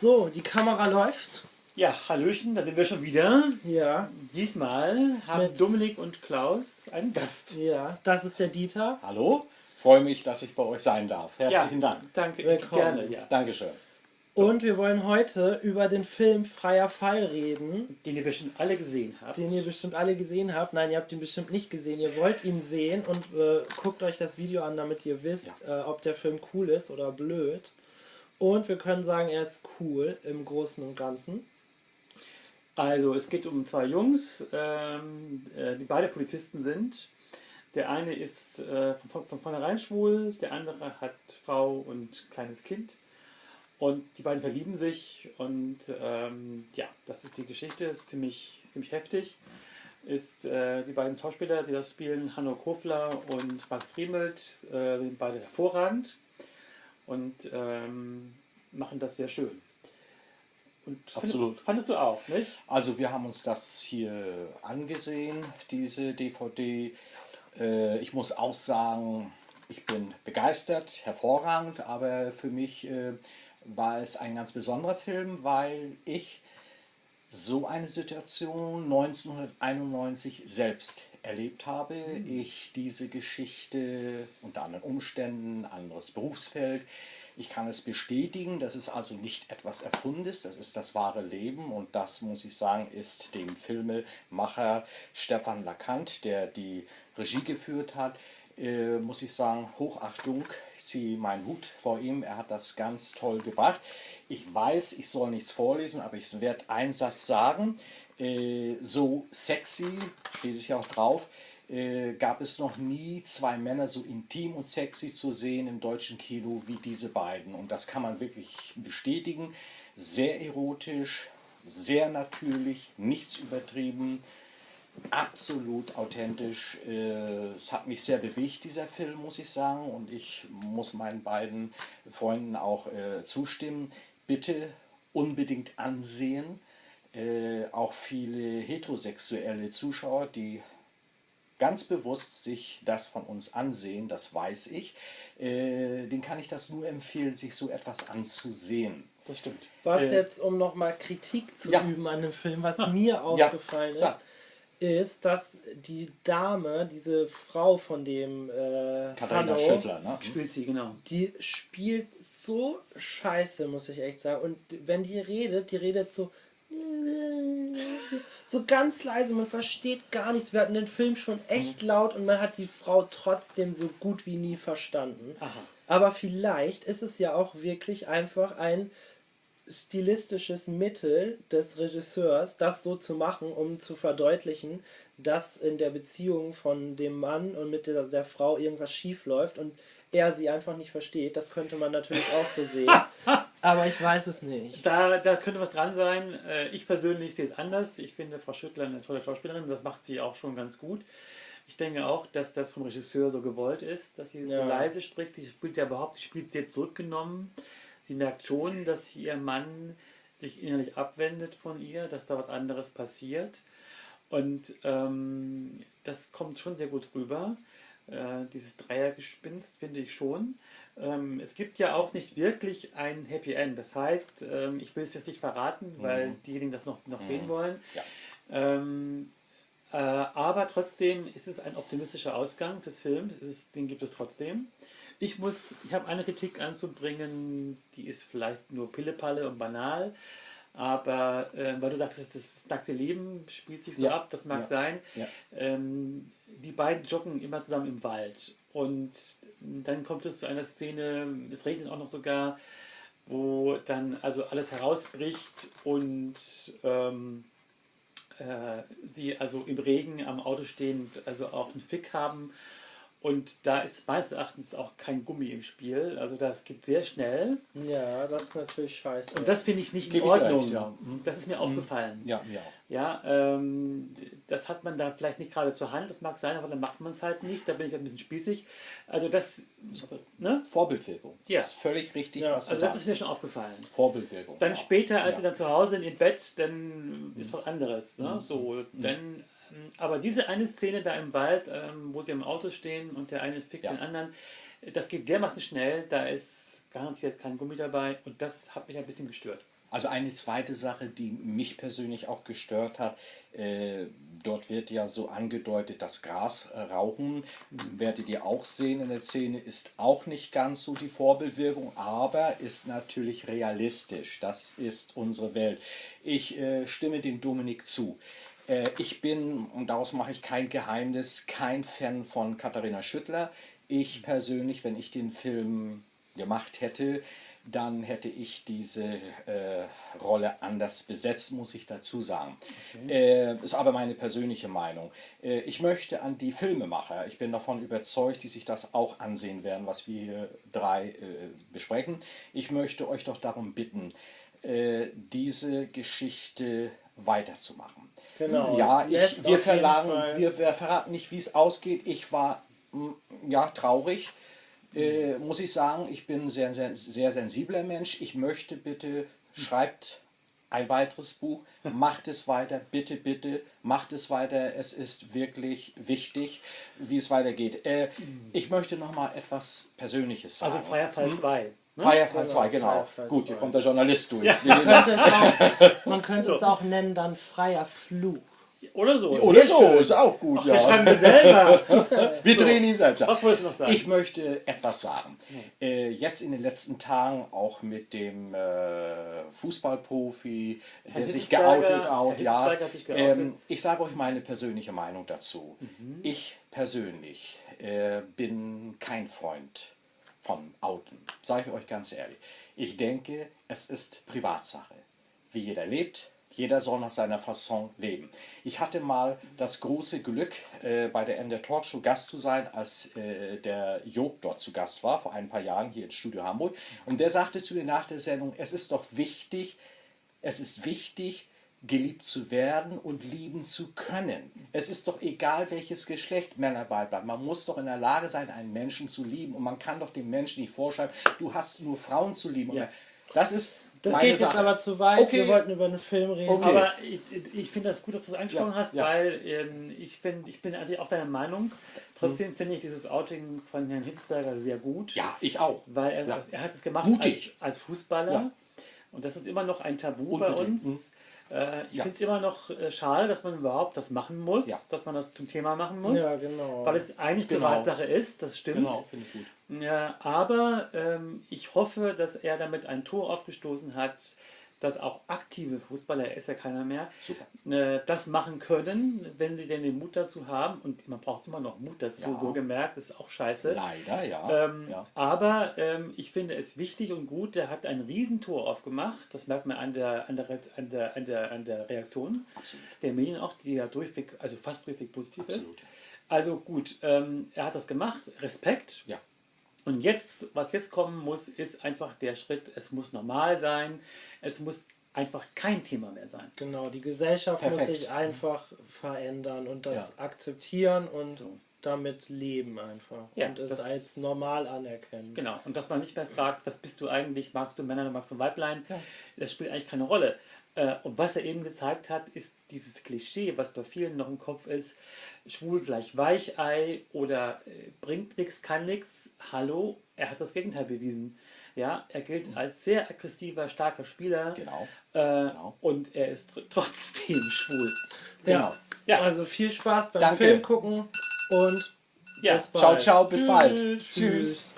So, die Kamera läuft. Ja, Hallöchen, da sind wir schon wieder. Ja. Diesmal haben Mit- Dominik und Klaus einen Gast. Ja, das ist der Dieter. Hallo, freue mich, dass ich bei euch sein darf. Herzlichen Dank. Danke, Willkommen. gerne. Ja. Dankeschön. Und wir wollen heute über den Film Freier Fall reden, Den ihr bestimmt alle gesehen habt. den ihr bestimmt alle gesehen habt. Nein, ihr habt ihn bestimmt nicht gesehen. Ihr wollt ihn sehen und äh, guckt euch das Video an, damit ihr wisst, äh, ob der Film cool ist oder blöd. Und wir können sagen, er ist cool im Großen und Ganzen. Also, es geht um zwei Jungs, ähm, äh, die beide Polizisten sind. Der eine ist äh, von, von vornherein schwul, der andere hat Frau und kleines Kind. Und die beiden verlieben sich und ähm, ja, das ist die Geschichte, ist ziemlich, ziemlich heftig. Ist äh, die beiden Schauspieler, die das spielen, Hanno Kofler und Max Riemelt, äh, sind beide hervorragend und ähm, machen das sehr schön. Und Absolut. Fandest du auch, nicht? Also wir haben uns das hier angesehen, diese DVD. Äh, ich muss auch sagen, ich bin begeistert, hervorragend, aber für mich äh, war es ein ganz besonderer Film, weil ich so eine Situation 1991 selbst erlebt habe. Ich diese Geschichte unter anderen Umständen, anderes Berufsfeld, ich kann es bestätigen, das ist also nicht etwas Erfundes, das ist das wahre Leben und das, muss ich sagen, ist dem Filmemacher Stefan Lacant, der die Regie geführt hat, äh, muss ich sagen, Hochachtung, ich ziehe meinen Hut vor ihm, er hat das ganz toll gebracht. Ich weiß, ich soll nichts vorlesen, aber ich werde einen Satz sagen. Äh, so sexy, steht sich auch drauf, äh, gab es noch nie zwei Männer so intim und sexy zu sehen im deutschen Kino wie diese beiden. Und das kann man wirklich bestätigen. Sehr erotisch, sehr natürlich, nichts übertrieben, absolut authentisch. Äh, Es hat mich sehr bewegt, dieser Film, muss ich sagen. Und ich muss meinen beiden Freunden auch äh, zustimmen. Bitte unbedingt ansehen. Äh, auch viele heterosexuelle Zuschauer, die ganz bewusst sich das von uns ansehen, das weiß ich, äh, den kann ich das nur empfehlen, sich so etwas anzusehen. Das stimmt. Was Äh, jetzt, um nochmal Kritik zu Ja. üben an dem Film, was mir aufgefallen ist, sag. Ist, dass die Dame, diese Frau von dem äh, Katharina Hanno, Schüttler, ne? Spielt sie, genau. die spielt so scheiße, muss ich echt sagen. Und wenn die redet, die redet so so ganz leise, man versteht gar nichts. Wir hatten den Film schon echt laut und man hat die Frau trotzdem so gut wie nie verstanden. Aha. Aber vielleicht ist es ja auch wirklich einfach ein stilistisches Mittel des Regisseurs, das so zu machen, um zu verdeutlichen, dass in der Beziehung von dem Mann und mit der, der Frau irgendwas schief läuft und er sie einfach nicht versteht. Das könnte man natürlich auch so sehen. Aber ich weiß es nicht. Da, da könnte was dran sein. Äh, Ich persönlich sehe es anders. Ich finde Frau Schüttler eine tolle Schauspielerin. Das macht sie auch schon ganz gut. Ich denke auch, dass das vom Regisseur so gewollt ist, dass sie so Ja. leise spricht. Sie spielt ja überhaupt, sie spielt sehr zurückgenommen. Sie merkt schon, dass ihr Mann sich innerlich abwendet von ihr, dass da was anderes passiert. Und ähm, das kommt schon sehr gut rüber. Äh, dieses Dreiergespinst finde ich schon. Ähm, es gibt ja auch nicht wirklich ein Happy End. Das heißt, ähm, ich will es jetzt nicht verraten, weil diejenigen das noch, noch sehen wollen. Ja. Äh, aber trotzdem ist es ein optimistischer Ausgang des Films. Ist, den gibt es trotzdem. Ich muss, ich habe eine Kritik anzubringen, die ist vielleicht nur Pillepalle und banal. Aber äh, weil du sagtest, das nackte Leben spielt sich so Ja, ab, das mag ja, sein. ja. Ähm, die beiden joggen immer zusammen im Wald. Und dann kommt es zu einer Szene, es regnet auch noch sogar, wo dann also alles herausbricht und ähm, äh, sie also im Regen am Auto stehen, also auch einen Fick haben. Und da ist meines Erachtens auch kein Gummi im Spiel. Also das geht sehr schnell. Ja, das ist natürlich scheiße. Und das finde ich nicht in Gebe dir Ordnung. recht, ja. Mhm. Das ist mir aufgefallen. Ja, mir auch. Ja, ähm, das hat man da vielleicht nicht gerade zur Hand, das mag sein, aber dann macht man es halt nicht. Da bin ich ein bisschen spießig. Also das, ne? Vorbildwirkung. Ja. Das ist völlig richtig, Ja, was du Also das sagst. ist mir schon aufgefallen. Vorbildwirkung. Dann ja. später, als Ja. sie dann zu Hause sind im Bett, dann ist was anderes. Ne? Mhm. So, dann, ähm, aber diese eine Szene da im Wald, ähm, wo sie im Auto stehen und der eine fickt Ja. den anderen, das geht dermaßen schnell, da ist garantiert kein Gummi dabei und das hat mich ein bisschen gestört. Also eine zweite Sache, die mich persönlich auch gestört hat, äh, dort wird ja so angedeutet, dass Gras äh, rauchen, werdet ihr auch sehen in der Szene, ist auch nicht ganz so die Vorbildwirkung, aber ist natürlich realistisch. Das ist unsere Welt. Ich äh, stimme dem Dominik zu. Äh, ich bin, und daraus mache ich kein Geheimnis, kein Fan von Katharina Schüttler. Ich persönlich, wenn ich den Film gemacht hätte, dann hätte ich diese äh, Rolle anders besetzt, muss ich dazu sagen. Okay. Äh, ist aber meine persönliche Meinung. Äh, ich möchte an die Filmemacher, ich bin davon überzeugt, die sich das auch ansehen werden, was wir hier drei äh, besprechen. Ich möchte euch doch darum bitten, äh, diese Geschichte weiterzumachen. Genau. Ja, ich, wir, verlangen, wir, wir verraten nicht, wie es ausgeht. Ich war mm, ja traurig äh, muss ich sagen, ich bin ein sehr, sehr, sehr sensibler Mensch. Ich möchte bitte, schreibt ein weiteres Buch, macht es weiter, bitte, bitte, macht es weiter. Es ist wirklich wichtig, wie es weitergeht. Äh, ich möchte noch mal etwas Persönliches also sagen. Also Freier Fall 2. Hm? Freier Fall 2, genau. genau. Gut, hier kommt der Journalist durch. Ja. Man könnte es auch, man könnte es auch nennen dann Freier Fluch. Oder so. Oder so, schön. ist auch gut. Ach, ja. Wir schreiben wir selber. wir so. drehen ihn selbst. Was wolltest du noch sagen? Ich möchte etwas sagen. Äh, jetzt in den letzten Tagen auch mit dem äh, Fußballprofi, der sich geoutet hat. Ja, ähm, ich sage euch meine persönliche Meinung dazu. Mhm. Ich persönlich äh, bin kein Freund von Outen. Sage ich euch ganz ehrlich. Ich denke, es ist Privatsache. Wie jeder lebt, jeder soll nach seiner Fasson leben. Ich hatte mal das große Glück, äh, bei der NDR Talkshow Gast zu sein, als äh, der Job dort zu Gast war, vor ein paar Jahren hier in Studio Hamburg. Und der sagte zu mir nach der Sendung, es ist doch wichtig, es ist wichtig, geliebt zu werden und lieben zu können. Es ist doch egal, welches Geschlecht Männer beibleiben. Man muss doch in der Lage sein, einen Menschen zu lieben. Und man kann doch dem Menschen nicht vorschreiben, du hast nur Frauen zu lieben. Ja. Das ist das geht Sache. jetzt aber zu weit. Okay. Wir wollten über einen Film reden. Okay. Aber ich, ich finde das gut, dass du es angesprochen ja. hast, ja. weil ähm, ich, find, ich bin also auch deiner Meinung. Trotzdem hm. finde ich dieses Outing von Herrn Hitzberger sehr gut. Ja, ich auch. Weil er, ja. er hat es gemacht als, als, Fußballer. Und das ist immer noch ein Tabu Unbedingt. bei uns. Hm. Äh, ich ja. finde es immer noch äh, schade, dass man überhaupt das machen muss, ja. dass man das zum Thema machen muss. Ja, genau. Weil es eigentlich genau. Privatsache ist, das stimmt. Genau, finde ich gut. Ja, aber ähm, ich hoffe, dass er damit ein Tor aufgestoßen hat, dass auch aktive Fußballer, er ist ja keiner mehr, äh, das machen können, wenn sie denn den Mut dazu haben. Und man braucht immer noch Mut dazu, ja. wohlgemerkt, ist auch scheiße. Leider, ja. Ähm, ja. Aber ähm, ich finde es wichtig und gut, der hat ein Riesentor aufgemacht. Das merkt man an der, an der, an der, an der, an der Reaktion Absolut. der Medien auch, die ja durchweg, also fast durchweg positiv Absolut. ist. Also gut, ähm, er hat das gemacht, Respekt. Ja. Und jetzt, was jetzt kommen muss, ist einfach der Schritt, es muss normal sein, es muss einfach kein Thema mehr sein. Genau, die Gesellschaft Perfekt. muss sich einfach verändern und das ja. akzeptieren und so. damit leben einfach. Ja, und es als normal anerkennen. Genau, und dass man nicht mehr fragt, was bist du eigentlich, magst du Männer oder magst du Weiblein, ja. das spielt eigentlich keine Rolle. Äh, und was er eben gezeigt hat, ist dieses Klischee, was bei vielen noch im Kopf ist, schwul gleich Weichei oder äh, bringt nichts, kann nichts. Hallo, er hat das Gegenteil bewiesen. Ja, er gilt mhm. als sehr aggressiver, starker Spieler. Genau. Äh, genau. Und er ist tr trotzdem schwul. Genau. Ja. Also viel Spaß beim Danke. Film gucken und ja. bis bald. Ciao, ciao, bis Tschüss. bald. Tschüss. Tschüss.